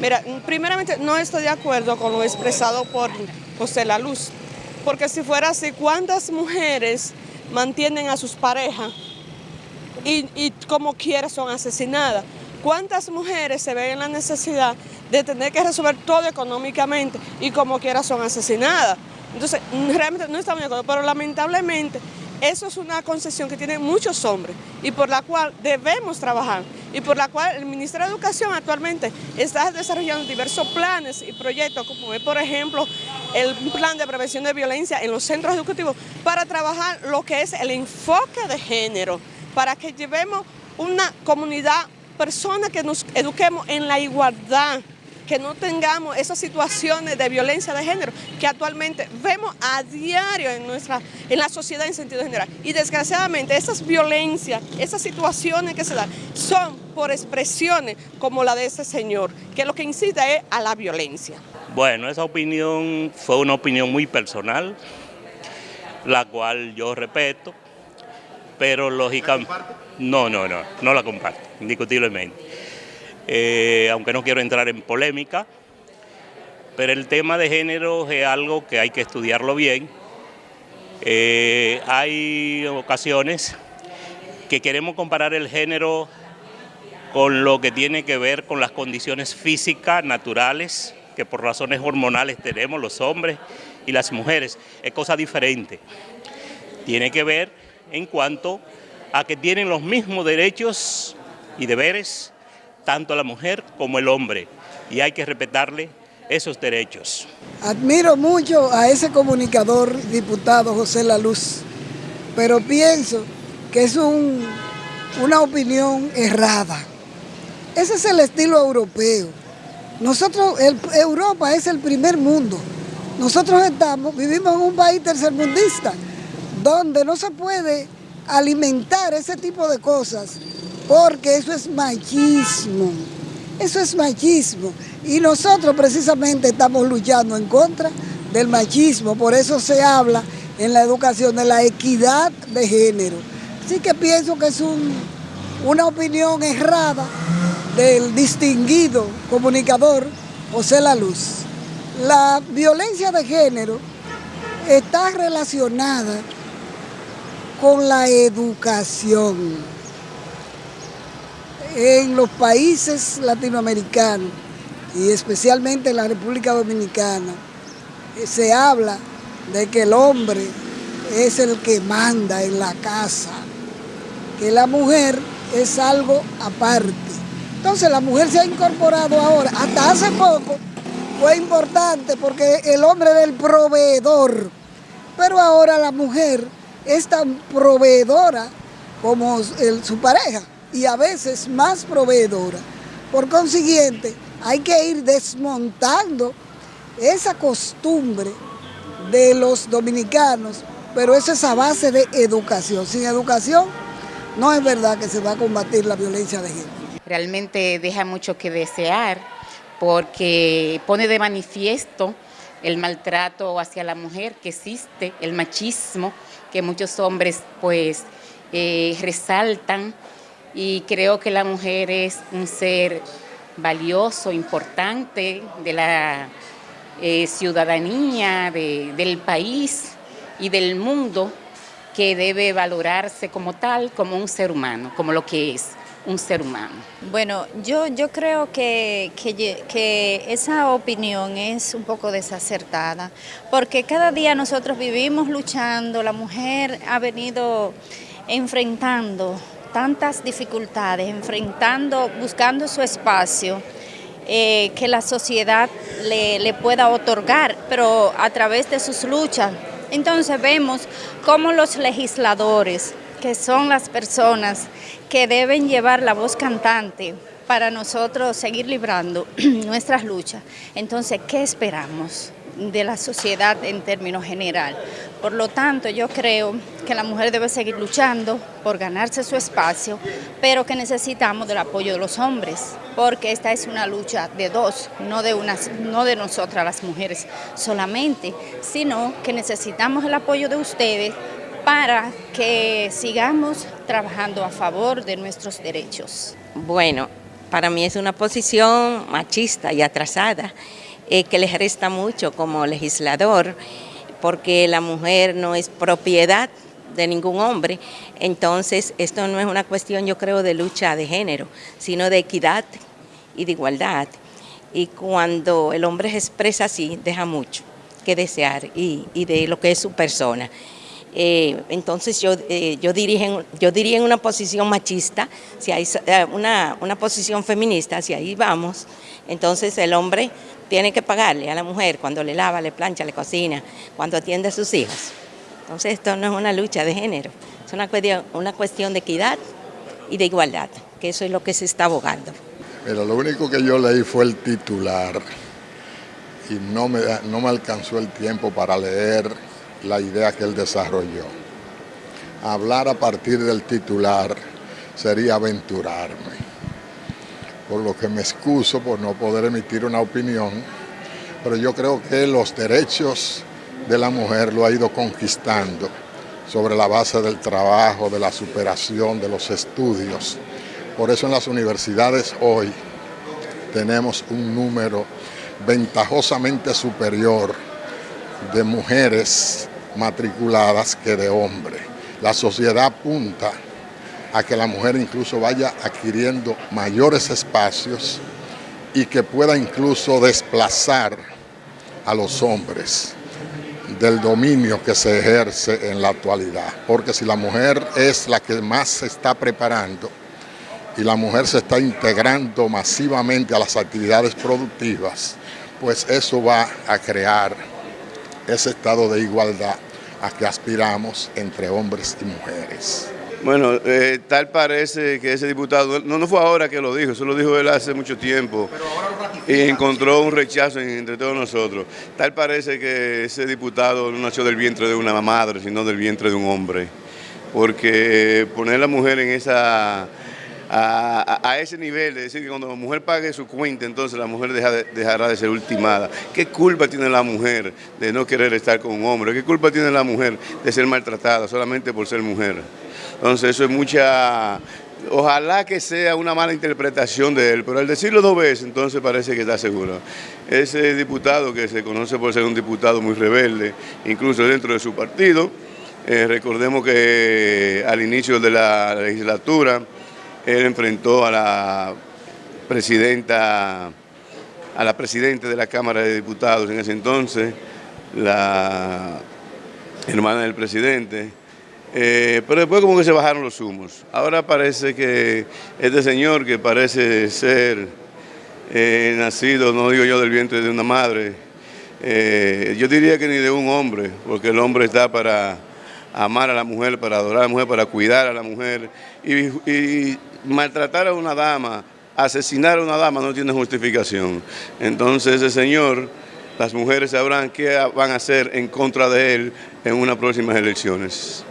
Mira, primeramente no estoy de acuerdo con lo expresado por José La Luz, porque si fuera así, ¿cuántas mujeres mantienen a sus parejas y, y como quiera son asesinadas? ¿Cuántas mujeres se ven en la necesidad de tener que resolver todo económicamente y como quiera son asesinadas? Entonces, realmente no estamos de acuerdo, pero lamentablemente eso es una concesión que tienen muchos hombres y por la cual debemos trabajar y por la cual el Ministerio de Educación actualmente está desarrollando diversos planes y proyectos, como es por ejemplo el plan de prevención de violencia en los centros educativos para trabajar lo que es el enfoque de género, para que llevemos una comunidad, personas que nos eduquemos en la igualdad, que no tengamos esas situaciones de violencia de género que actualmente vemos a diario en, nuestra, en la sociedad en sentido general. Y desgraciadamente esas violencias, esas situaciones que se dan son por expresiones como la de ese señor, que lo que incita es a la violencia. Bueno, esa opinión fue una opinión muy personal, la cual yo respeto, pero lógicamente... No, no, no, no la comparto, indiscutiblemente. Eh, aunque no quiero entrar en polémica, pero el tema de género es algo que hay que estudiarlo bien. Eh, hay ocasiones que queremos comparar el género con lo que tiene que ver con las condiciones físicas naturales que por razones hormonales tenemos los hombres y las mujeres. Es cosa diferente. Tiene que ver en cuanto a que tienen los mismos derechos y deberes tanto la mujer como el hombre, y hay que respetarle esos derechos. Admiro mucho a ese comunicador diputado José La Luz, pero pienso que es una opinión errada. Ese es el estilo europeo. Nosotros, Europa es el primer mundo. Nosotros estamos, vivimos en un país tercermundista, donde no se puede alimentar ese tipo de cosas porque eso es machismo, eso es machismo. Y nosotros precisamente estamos luchando en contra del machismo, por eso se habla en la educación de la equidad de género. Así que pienso que es una opinión errada del distinguido comunicador José La Luz. La violencia de género está relacionada con la educación en los países latinoamericanos y especialmente en la República Dominicana eh, se habla de que el hombre es el que manda en la casa, que la mujer es algo aparte. Entonces la mujer se ha incorporado ahora, hasta hace poco fue importante porque el hombre era el proveedor, pero ahora la mujer es tan proveedora como su pareja y a veces más proveedora. Por consiguiente, hay que ir desmontando esa costumbre de los dominicanos, pero eso es a base de educación. Sin educación no es verdad que se va a combatir la violencia de género. Realmente deja mucho que desear porque pone de manifiesto el maltrato hacia la mujer que existe, el machismo que muchos hombres pues eh, resaltan y creo que la mujer es un ser valioso, importante de la eh, ciudadanía, del país y del mundo que debe valorarse como tal, como un ser humano, como lo que es un ser humano. Bueno, yo, yo creo que, que, esa opinión es un poco desacertada, porque cada día nosotros vivimos luchando, la mujer ha venido enfrentando tantas dificultades, enfrentando, buscando su espacio eh, que la sociedad le, le pueda otorgar, pero a través de sus luchas. Entonces vemos cómo los legisladores, que son las personas que deben llevar la voz cantante para nosotros seguir librando nuestras luchas, entonces, ¿qué esperamos? De la sociedad en términos general. Por lo tanto, yo creo que la mujer debe seguir luchando por ganarse su espacio, pero que necesitamos del apoyo de los hombres, porque esta es una lucha de dos, no de, unas, no de nosotras las mujeres solamente, sino que necesitamos el apoyo de ustedes para que sigamos trabajando a favor de nuestros derechos. Bueno, Para mí es una posición machista y atrasada eh, que les resta mucho como legislador porque la mujer no es propiedad de ningún hombre. Entonces, esto no es una cuestión, yo creo, de lucha de género, sino de equidad y de igualdad. Y cuando el hombre se expresa así, deja mucho que desear y, de lo que es su persona. Eh, entonces yo, eh, yo, yo diría en una posición machista, si hay eh, una, una posición feminista, si ahí vamos, entonces el hombre tiene que pagarle a la mujer cuando le lava, le plancha, le cocina, cuando atiende a sus hijos. Entonces esto no es una lucha de género, es una cuestión, una cuestión de equidad y de igualdad, que eso es lo que se está abogando. Pero lo único que yo leí fue el titular y no me, no me alcanzó el tiempo para leer la idea que él desarrolló. Hablar a partir del titular sería aventurarme, por lo que me excuso por no poder emitir una opinión, pero yo creo que los derechos de la mujer lo ha ido conquistando sobre la base del trabajo, de la superación, de los estudios. Por eso en las universidades hoy tenemos un número ventajosamente superior de mujeres matriculadas que de hombres. La sociedad apunta a que la mujer incluso vaya adquiriendo mayores espacios y que pueda incluso desplazar a los hombres del dominio que se ejerce en la actualidad. Porque si la mujer es la que más se está preparando y la mujer se está integrando masivamente a las actividades productivas, pues eso va a crear ese estado de igualdad a que aspiramos entre hombres y mujeres. Bueno, eh, tal parece que ese diputado, no, no fue ahora que lo dijo, eso lo dijo él hace mucho tiempo. Y encontró un rechazo entre todos nosotros. Tal parece que ese diputado no nació del vientre de una madre, sino del vientre de un hombre, porque poner a la mujer en esa a, ese nivel, de decir que cuando la mujer pague su cuenta, entonces la mujer dejará de ser ultimada. ¿Qué culpa tiene la mujer de no querer estar con un hombre? ¿Qué culpa tiene la mujer de ser maltratada solamente por ser mujer? Entonces eso es mucha... Ojalá que sea una mala interpretación de él, pero al decirlo dos veces, entonces parece que está seguro. Ese diputado que se conoce por ser un diputado muy rebelde, incluso dentro de su partido, eh, recordemos que al inicio de la legislatura, él enfrentó a la presidenta, a la presidenta de la Cámara de Diputados en ese entonces, la hermana del presidente, eh, pero después como que se bajaron los humos. Ahora parece que este señor que parece ser eh, nacido, no digo yo del vientre de una madre, eh, yo diría que ni de un hombre, porque el hombre está para amar a la mujer, para adorar a la mujer, para cuidar a la mujer. Y, maltratar a una dama, asesinar a una dama no tiene justificación. Entonces ese señor, las mujeres sabrán qué van a hacer en contra de él en unas próximas elecciones.